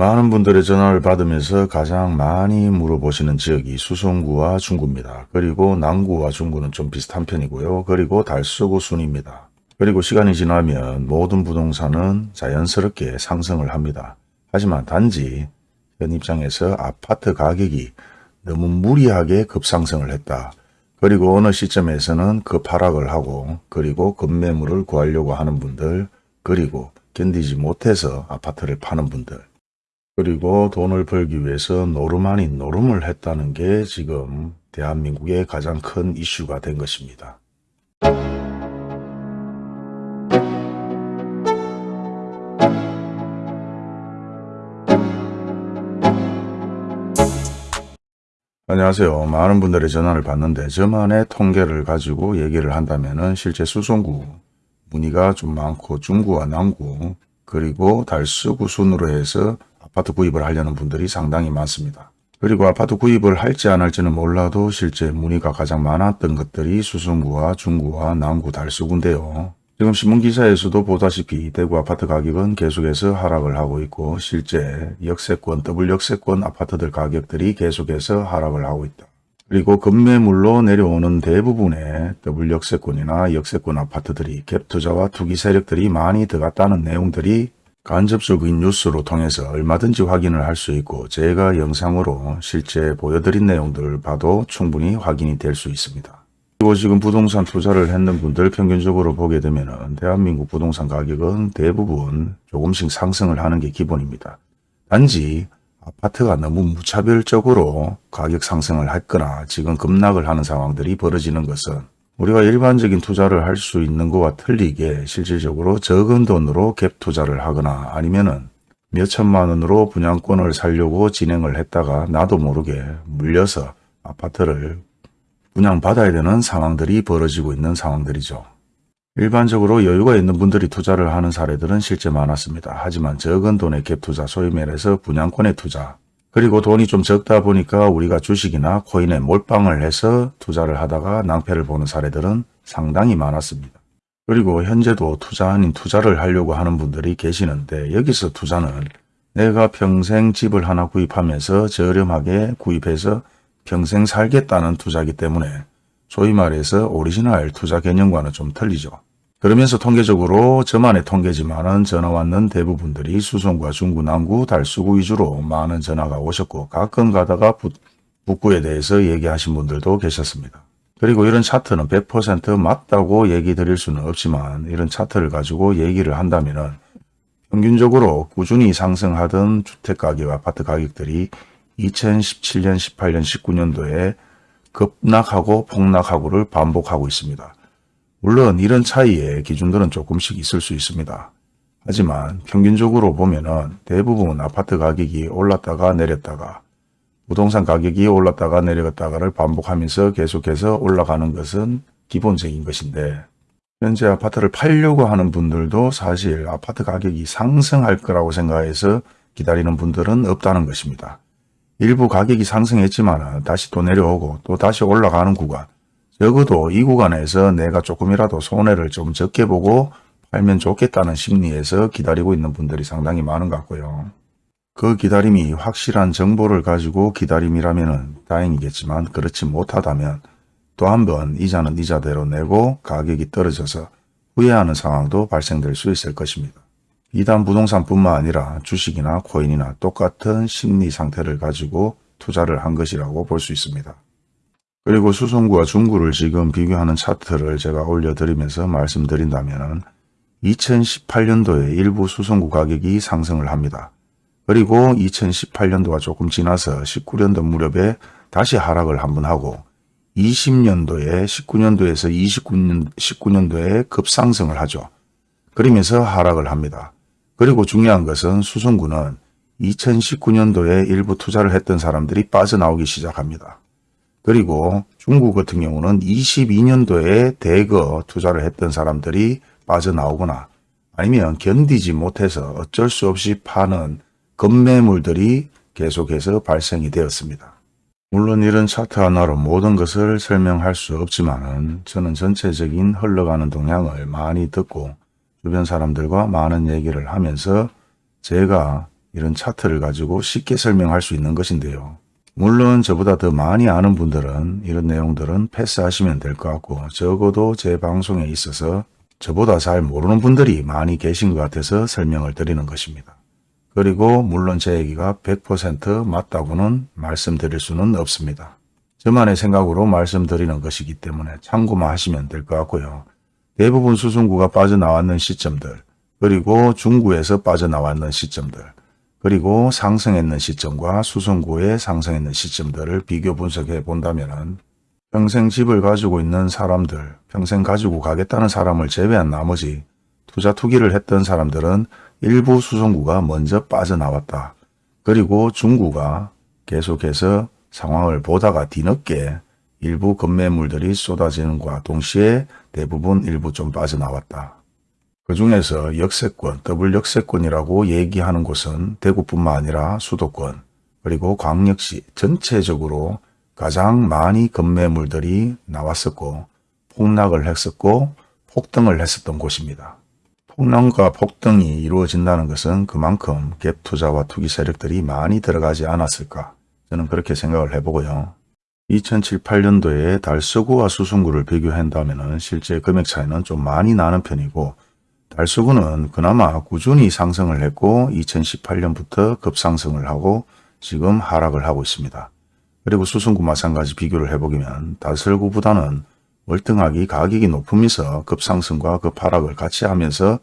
많은 분들의 전화를 받으면서 가장 많이 물어보시는 지역이 수성구와 중구입니다. 그리고 남구와 중구는 좀 비슷한 편이고요. 그리고 달서구 순입니다. 그리고 시간이 지나면 모든 부동산은 자연스럽게 상승을 합니다. 하지만 단지 현 입장에서 아파트 가격이 너무 무리하게 급상승을 했다. 그리고 어느 시점에서는 급하락을 하고 그리고 급매물을 구하려고 하는 분들 그리고 견디지 못해서 아파트를 파는 분들 그리고 돈을 벌기 위해서 노름 아닌 노름을 했다는 게 지금 대한민국의 가장 큰 이슈가 된 것입니다. 안녕하세요. 많은 분들의 전화를 받는데 저만의 통계를 가지고 얘기를 한다면 실제 수송구 문의가 좀 많고 중구와 남구 그리고 달서구 순으로 해서 아파트 구입을 하려는 분들이 상당히 많습니다. 그리고 아파트 구입을 할지 안 할지는 몰라도 실제 문의가 가장 많았던 것들이 수성구와 중구와 남구 달서구인데요. 지금 신문기사에서도 보다시피 대구 아파트 가격은 계속해서 하락을 하고 있고 실제 역세권, 더블 역세권 아파트들 가격들이 계속해서 하락을 하고 있다. 그리고 급매물로 내려오는 대부분의 더블 역세권이나 역세권 아파트들이 갭투자와 투기 세력들이 많이 들어갔다는 내용들이 간접적인 뉴스로 통해서 얼마든지 확인을 할 수 있고 제가 영상으로 실제 보여드린 내용들을 봐도 충분히 확인이 될 수 있습니다. 그리고 지금 부동산 투자를 했는 분들 평균적으로 보게 되면 대한민국 부동산 가격은 대부분 조금씩 상승을 하는 게 기본입니다. 단지 아파트가 너무 무차별적으로 가격 상승을 했거나 지금 급락을 하는 상황들이 벌어지는 것은 우리가 일반적인 투자를 할 수 있는 것과 틀리게 실질적으로 적은 돈으로 갭 투자를 하거나 아니면은 몇 천만 원으로 분양권을 살려고 진행을 했다가 나도 모르게 물려서 아파트를 분양받아야 되는 상황들이 벌어지고 있는 상황들이죠. 일반적으로 여유가 있는 분들이 투자를 하는 사례들은 실제 많았습니다. 하지만 적은 돈의 갭 투자, 소위 말해서 분양권의 투자, 그리고 돈이 좀 적다 보니까 우리가 주식이나 코인에 몰빵을 해서 투자를 하다가 낭패를 보는 사례들은 상당히 많았습니다. 그리고 현재도 투자 아닌 투자를 하려고 하는 분들이 계시는데 여기서 투자는 내가 평생 집을 하나 구입하면서 저렴하게 구입해서 평생 살겠다는 투자기 때문에 소위 말해서 오리지널 투자 개념과는 좀 틀리죠. 그러면서 통계적으로 저만의 통계지만은 전화 왔는 대부분들이 수성과 중구, 남구, 달서구 위주로 많은 전화가 오셨고 가끔 가다가 북, 북구에 대해서 얘기하신 분들도 계셨습니다. 그리고 이런 차트는 100% 맞다고 얘기 드릴 수는 없지만 이런 차트를 가지고 얘기를 한다면 평균적으로 꾸준히 상승하던 주택가격, 아파트 가격들이 2017년, 18년, 19년도에 급락하고 폭락하고를 반복하고 있습니다. 물론 이런 차이의 기준들은 조금씩 있을 수 있습니다. 하지만 평균적으로 보면 대부분 아파트 가격이 올랐다가 내렸다가 부동산 가격이 올랐다가 내렸다가를 반복하면서 계속해서 올라가는 것은 기본적인 것인데 현재 아파트를 팔려고 하는 분들도 사실 아파트 가격이 상승할 거라고 생각해서 기다리는 분들은 없다는 것입니다. 일부 가격이 상승했지만 다시 또 내려오고 또 다시 올라가는 구간 적어도 이 구간에서 내가 조금이라도 손해를 좀 적게 보고 팔면 좋겠다는 심리에서 기다리고 있는 분들이 상당히 많은 것 같고요. 그 기다림이 확실한 정보를 가지고 기다림이라면 다행이겠지만 그렇지 못하다면 또 한 번 이자는 이자대로 내고 가격이 떨어져서 후회하는 상황도 발생될 수 있을 것입니다. 이단 부동산뿐만 아니라 주식이나 코인이나 똑같은 심리 상태를 가지고 투자를 한 것이라고 볼 수 있습니다. 그리고 수송구와 중구를 지금 비교하는 차트를 제가 올려드리면서 말씀드린다면 2018년도에 일부 수송구 가격이 상승을 합니다. 그리고 2018년도가 조금 지나서 19년도 무렵에 다시 하락을 한번 하고 20년도에 19년도에서 29년, 19년도에 급상승을 하죠. 그러면서 하락을 합니다. 그리고 중요한 것은 수송구는 2019년도에 일부 투자를 했던 사람들이 빠져나오기 시작합니다. 그리고 중국 같은 경우는 22년도에 대거 투자를 했던 사람들이 빠져나오거나 아니면 견디지 못해서 어쩔 수 없이 파는 급매물들이 계속해서 발생이 되었습니다. 물론 이런 차트 하나로 모든 것을 설명할 수 없지만 저는 전체적인 흘러가는 동향을 많이 듣고 주변 사람들과 많은 얘기를 하면서 제가 이런 차트를 가지고 쉽게 설명할 수 있는 것인데요. 물론 저보다 더 많이 아는 분들은 이런 내용들은 패스하시면 될 것 같고 적어도 제 방송에 있어서 저보다 잘 모르는 분들이 많이 계신 것 같아서 설명을 드리는 것입니다. 그리고 물론 제 얘기가 100% 맞다고는 말씀드릴 수는 없습니다. 저만의 생각으로 말씀드리는 것이기 때문에 참고만 하시면 될 것 같고요. 대부분 수승구가 빠져나왔는 시점들, 그리고 중구에서 빠져나왔는 시점들, 그리고 상승했는 시점과 수승구에 상승했는 시점들을 비교 분석해 본다면 평생 집을 가지고 있는 사람들, 평생 가지고 가겠다는 사람을 제외한 나머지 투자 투기를 했던 사람들은 일부 수송구가 먼저 빠져나왔다. 그리고 중구가 계속해서 상황을 보다가 뒤늦게 일부 급매물들이 쏟아지는 것과 동시에 대부분 일부 좀 빠져나왔다. 그 중에서 역세권, 더블 역세권이라고 얘기하는 곳은 대구뿐만 아니라 수도권, 그리고 광역시 전체적으로 가장 많이 급매물들이 나왔었고 폭락을 했었고 폭등을 했었던 곳입니다. 폭락과 폭등이 이루어진다는 것은 그만큼 갭 투자와 투기 세력들이 많이 들어가지 않았을까 저는 그렇게 생각을 해보고요. 2007, 8년도에 달서구와 수승구를 비교한다면 실제 금액 차이는 좀 많이 나는 편이고 달서구는 그나마 꾸준히 상승을 했고 2018년부터 급상승을 하고 지금 하락을 하고 있습니다. 그리고 수승구 마찬가지 비교를 해보면 달서구보다는 월등하게 가격이 높으면서 급상승과 급하락을 같이 하면서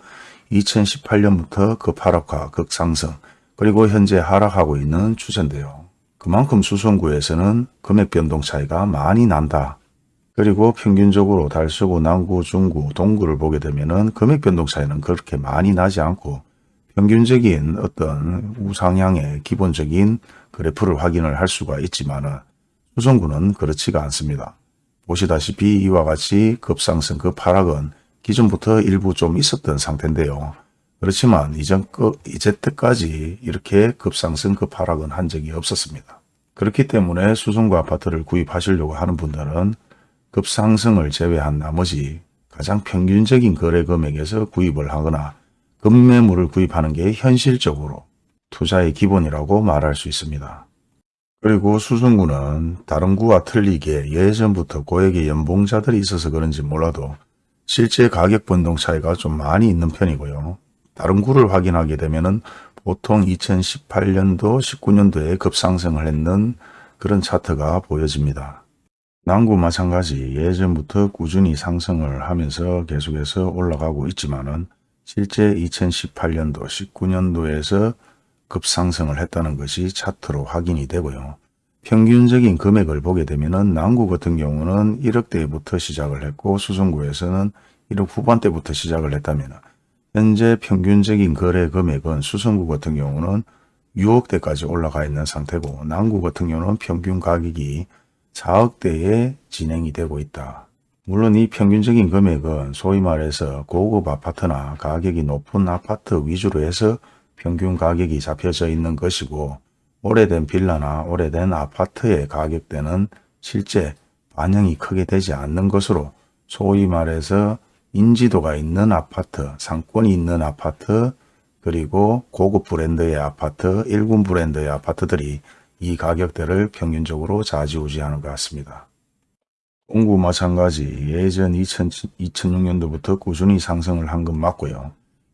2018년부터 급하락과 급상승 그리고 현재 하락하고 있는 추세인데요. 그만큼 수성구에서는 금액 변동 차이가 많이 난다. 그리고 평균적으로 달서구, 남구, 중구, 동구를 보게 되면 금액 변동 차이는 그렇게 많이 나지 않고 평균적인 어떤 우상향의 기본적인 그래프를 확인을 할 수가 있지만 수성구는 그렇지가 않습니다. 보시다시피 이와 같이 급상승, 급하락은 기존부터 일부 좀 있었던 상태인데요. 그렇지만 이전 그 이제때까지 이렇게 급상승, 급하락은 한 적이 없었습니다. 그렇기 때문에 수송구 아파트를 구입하시려고 하는 분들은 급상승을 제외한 나머지 가장 평균적인 거래 금액에서 구입을 하거나 급매물을 구입하는 게 현실적으로 투자의 기본이라고 말할 수 있습니다. 그리고 수승구는 다른 구와 틀리게 예전부터 고액의 연봉자들이 있어서 그런지 몰라도 실제 가격 변동 차이가 좀 많이 있는 편이고요. 다른 구를 확인하게 되면 보통 2018년도, 19년도에 급상승을 했는 그런 차트가 보여집니다. 남구 마찬가지 예전부터 꾸준히 상승을 하면서 계속해서 올라가고 있지만 실제 2018년도, 19년도에서 급상승을 했다는 것이 차트로 확인이 되고요. 평균적인 금액을 보게 되면 남구 같은 경우는 1억대부터 시작을 했고 수성구에서는 1억 후반대부터 시작을 했다면 현재 평균적인 거래 금액은 수성구 같은 경우는 6억대까지 올라가 있는 상태고 남구 같은 경우는 평균 가격이 4억대에 진행이 되고 있다. 물론 이 평균적인 금액은 소위 말해서 고급 아파트나 가격이 높은 아파트 위주로 해서 평균 가격이 잡혀져 있는 것이고 오래된 빌라나 오래된 아파트의 가격대는 실제 반영이 크게 되지 않는 것으로 소위 말해서 인지도가 있는 아파트, 상권이 있는 아파트, 그리고 고급 브랜드의 아파트, 일군 브랜드의 아파트들이 이 가격대를 평균적으로 좌지우지하는 것 같습니다. 공구 마찬가지 예전 2000, 2006년도부터 꾸준히 상승을 한 건 맞고요.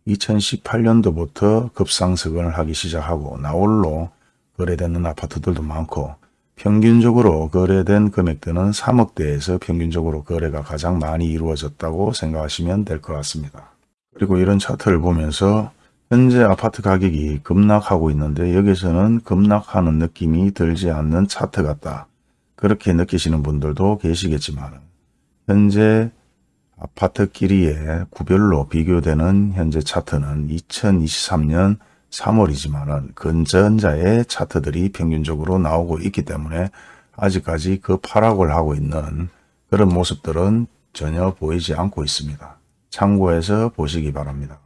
2018년도부터 급상승을 하기 시작하고 나홀로 거래되는 아파트들도 많고 평균적으로 거래된 금액대는 3억대에서 평균적으로 거래가 가장 많이 이루어졌다고 생각하시면 될 것 같습니다. 그리고 이런 차트를 보면서 현재 아파트 가격이 급락하고 있는데 여기서는 급락하는 느낌이 들지 않는 차트 같다. 그렇게 느끼시는 분들도 계시겠지만 현재 아파트끼리의 구별로 비교되는 현재 차트는 2023년 3월이지만 근전자의 차트들이 평균적으로 나오고 있기 때문에 아직까지 그 파락을 하고 있는 그런 모습들은 전혀 보이지 않고 있습니다. 참고해서 보시기 바랍니다.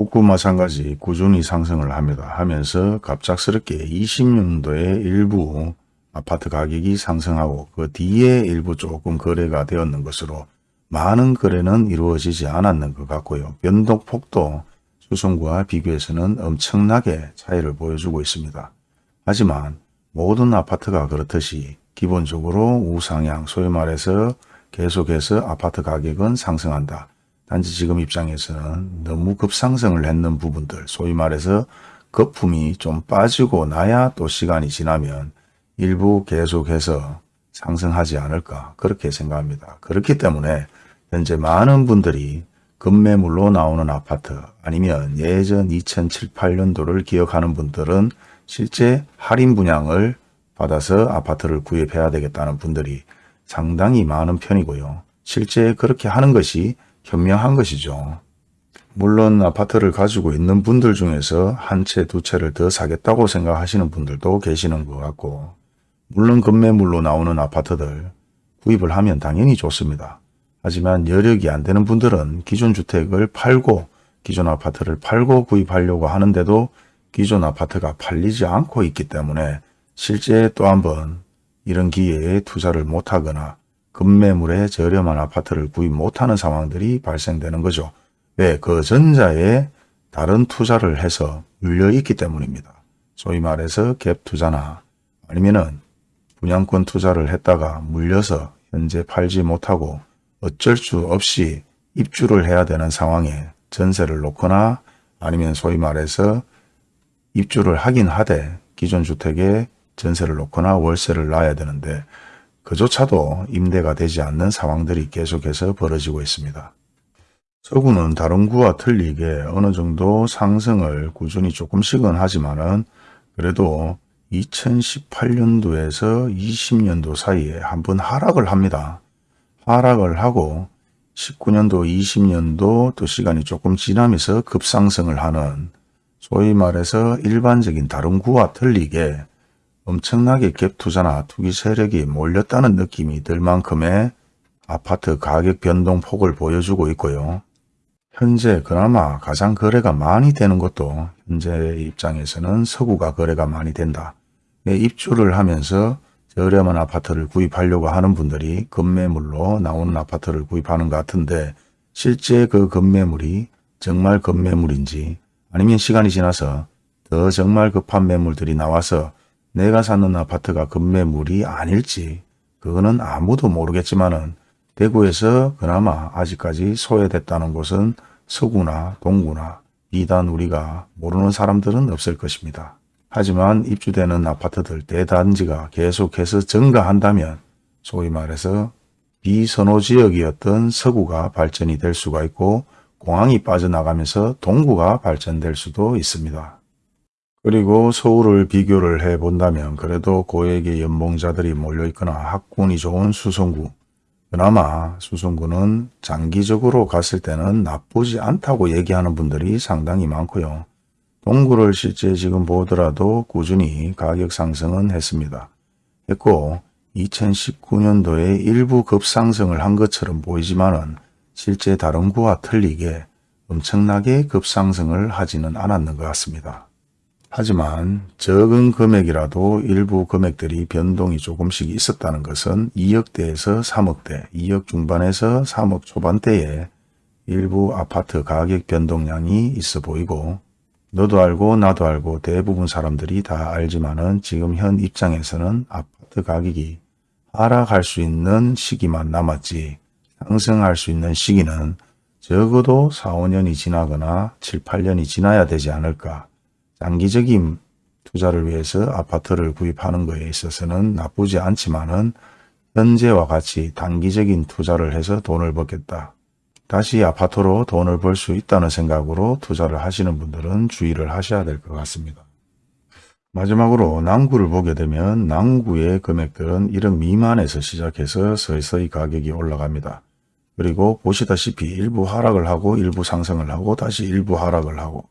북구 마찬가지 꾸준히 상승을 합니다. 하면서 갑작스럽게 20년도에 일부 아파트 가격이 상승하고 그 뒤에 일부 조금 거래가 되었는 것으로 많은 거래는 이루어지지 않았는 것 같고요. 변동폭도 수성구와 비교해서는 엄청나게 차이를 보여주고 있습니다. 하지만 모든 아파트가 그렇듯이 기본적으로 우상향 소위 말해서 계속해서 아파트 가격은 상승한다. 단지 지금 입장에서는 너무 급상승을 했는 부분들 소위 말해서 거품이 좀 빠지고 나야 또 시간이 지나면 일부 계속해서 상승하지 않을까 그렇게 생각합니다. 그렇기 때문에 현재 많은 분들이 급매물로 나오는 아파트 아니면 예전 2007, 8년도를 기억하는 분들은 실제 할인 분양을 받아서 아파트를 구입해야 되겠다는 분들이 상당히 많은 편이고요. 실제 그렇게 하는 것이 현명한 것이죠. 물론 아파트를 가지고 있는 분들 중에서 한 채, 두 채를 더 사겠다고 생각하시는 분들도 계시는 것 같고 물론 급매물로 나오는 아파트들 구입을 하면 당연히 좋습니다. 하지만 여력이 안 되는 분들은 기존 주택을 팔고 기존 아파트를 팔고 구입하려고 하는데도 기존 아파트가 팔리지 않고 있기 때문에 실제 또 한번 이런 기회에 투자를 못하거나 급매물에 저렴한 아파트를 구입 못하는 상황들이 발생되는 거죠. 왜? 그 전자에 다른 투자를 해서 물려 있기 때문입니다. 소위 말해서 갭 투자나 아니면은 분양권 투자를 했다가 물려서 현재 팔지 못하고 어쩔 수 없이 입주를 해야 되는 상황에 전세를 놓거나 아니면 소위 말해서 입주를 하긴 하되 기존 주택에 전세를 놓거나 월세를 놔야 되는데 그조차도 임대가 되지 않는 상황들이 계속해서 벌어지고 있습니다. 서구는 다른 구와 틀리게 어느 정도 상승을 꾸준히 조금씩은 하지만은 그래도 2018년도에서 20년도 사이에 한번 하락을 합니다. 하락을 하고 19년도, 20년도 또 시간이 조금 지나면서 급상승을 하는 소위 말해서 일반적인 다른 구와 틀리게 엄청나게 갭 투자나 투기 세력이 몰렸다는 느낌이 들 만큼의 아파트 가격 변동폭을 보여주고 있고요. 현재 그나마 가장 거래가 많이 되는 것도 현재 입장에서는 서구가 거래가 많이 된다. 예, 입주를 하면서 저렴한 아파트를 구입하려고 하는 분들이 급매물로 나오는 아파트를 구입하는 것 같은데 실제 그 급매물이 정말 급매물인지 아니면 시간이 지나서 더 정말 급한 매물들이 나와서 내가 사는 아파트가 급매물이 아닐지 그거는 아무도 모르겠지만 은 대구에서 그나마 아직까지 소외됐다는 곳은 서구나 동구나 이단 우리가 모르는 사람들은 없을 것입니다. 하지만 입주되는 아파트들 대단지가 계속해서 증가한다면 소위 말해서 비선호 지역이었던 서구가 발전이 될 수가 있고 공항이 빠져나가면서 동구가 발전될 수도 있습니다. 그리고 서울을 비교를 해 본다면 그래도 고액의 연봉자들이 몰려있거나 학군이 좋은 수성구 그나마 수성구는 장기적으로 갔을 때는 나쁘지 않다고 얘기하는 분들이 상당히 많고요. 동구를 실제 지금 보더라도 꾸준히 가격 상승은 했습니다. 했고 2019년도에 일부 급상승을 한 것처럼 보이지만 은 실제 다른 구와 틀리게 엄청나게 급상승을 하지는 않았는 것 같습니다. 하지만 적은 금액이라도 일부 금액들이 변동이 조금씩 있었다는 것은 2억대에서 3억대, 2억 중반에서 3억 초반대에 일부 아파트 가격 변동량이 있어 보이고 너도 알고 나도 알고 대부분 사람들이 다 알지만은 지금 현 입장에서는 아파트 가격이 하락할 수 있는 시기만 남았지 상승할 수 있는 시기는 적어도 4, 5년이 지나거나 7, 8년이 지나야 되지 않을까 장기적인 투자를 위해서 아파트를 구입하는 것에 있어서는 나쁘지 않지만은 현재와 같이 단기적인 투자를 해서 돈을 벌겠다. 다시 아파트로 돈을 벌 수 있다는 생각으로 투자를 하시는 분들은 주의를 하셔야 될 것 같습니다. 마지막으로 남구를 보게 되면 남구의 금액들은 1억 미만에서 시작해서 서서히 가격이 올라갑니다. 그리고 보시다시피 일부 하락을 하고 일부 상승을 하고 다시 일부 하락을 하고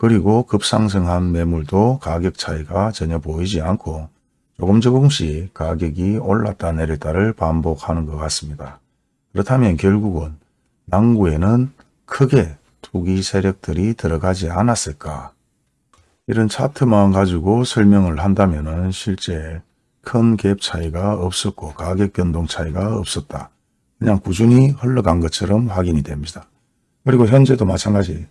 그리고 급상승한 매물도 가격 차이가 전혀 보이지 않고 조금 조금씩 가격이 올랐다 내렸다를 반복하는 것 같습니다. 그렇다면 결국은 남구에는 크게 투기 세력들이 들어가지 않았을까? 이런 차트만 가지고 설명을 한다면 실제 큰 갭 차이가 없었고 가격 변동 차이가 없었다. 그냥 꾸준히 흘러간 것처럼 확인이 됩니다. 그리고 현재도 마찬가지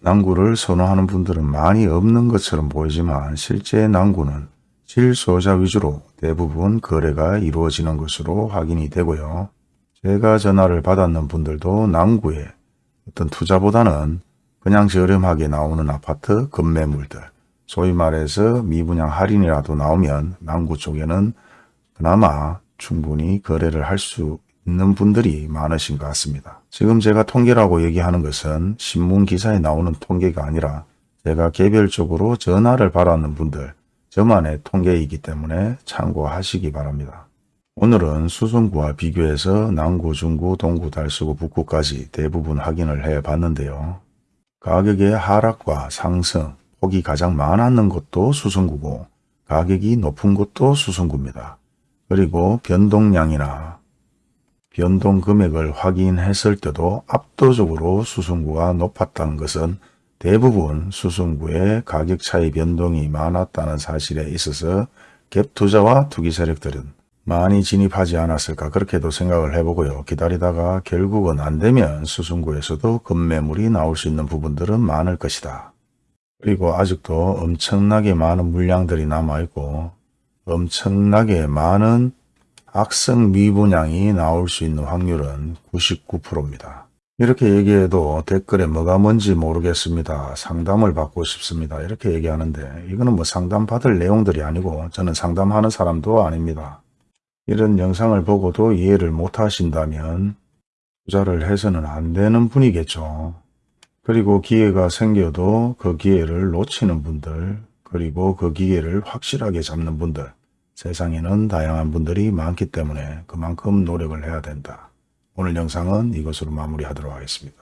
낭구를 선호하는 분들은 많이 없는 것처럼 보이지만 실제 낭구는 실소유자 위주로 대부분 거래가 이루어지는 것으로 확인이 되고요. 제가 전화를 받았는 분들도 낭구에 어떤 투자보다는 그냥 저렴하게 나오는 아파트 급매물들 소위 말해서 미분양 할인이라도 나오면 낭구 쪽에는 그나마 충분히 거래를 할 수 있는 분들이 많으신 것 같습니다. 지금 제가 통계라고 얘기하는 것은 신문 기사에 나오는 통계가 아니라 제가 개별적으로 전화를 받았는 분들 저만의 통계이기 때문에 참고하시기 바랍니다. 오늘은 수성구와 비교해서 남구, 중구, 동구, 달서구, 북구까지 대부분 확인을 해 봤는데요. 가격의 하락과 상승, 폭이 가장 많았는 곳도 수성구고 가격이 높은 곳도 수성구입니다. 그리고 변동량이나 변동 금액을 확인했을 때도 압도적으로 수성구가 높았다는 것은 대부분 수성구의 가격 차이 변동이 많았다는 사실에 있어서 갭 투자와 투기 세력들은 많이 진입하지 않았을까 그렇게도 생각을 해보고요. 기다리다가 결국은 안되면 수성구에서도 급매물이 나올 수 있는 부분들은 많을 것이다. 그리고 아직도 엄청나게 많은 물량들이 남아있고 엄청나게 많은 악성 미분양이 나올 수 있는 확률은 99%입니다. 이렇게 얘기해도 댓글에 뭐가 뭔지 모르겠습니다. 상담을 받고 싶습니다. 이렇게 얘기하는데 이거는 뭐 상담 받을 내용들이 아니고 저는 상담하는 사람도 아닙니다. 이런 영상을 보고도 이해를 못 하신다면 투자를 해서는 안 되는 분이겠죠. 그리고 기회가 생겨도 그 기회를 놓치는 분들 그리고 그 기회를 확실하게 잡는 분들 세상에는 다양한 분들이 많기 때문에 그만큼 노력을 해야 된다. 오늘 영상은 이것으로 마무리하도록 하겠습니다.